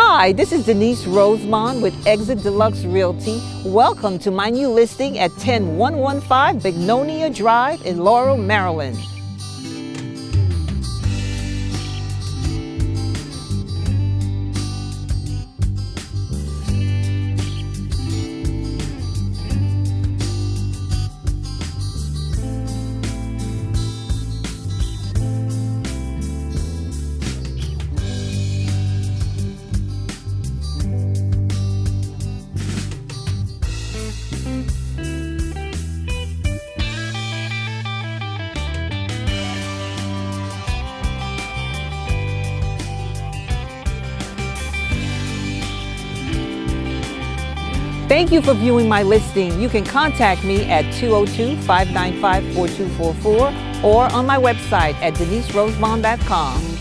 Hi, this is Denise Rosemond with Exit Deluxe Realty. Welcome to my new listing at 10115 Bignonia Drive in Laurel, Maryland. Thank you for viewing my listing. You can contact me at 202-595-4244 or on my website at deniserosemond.com.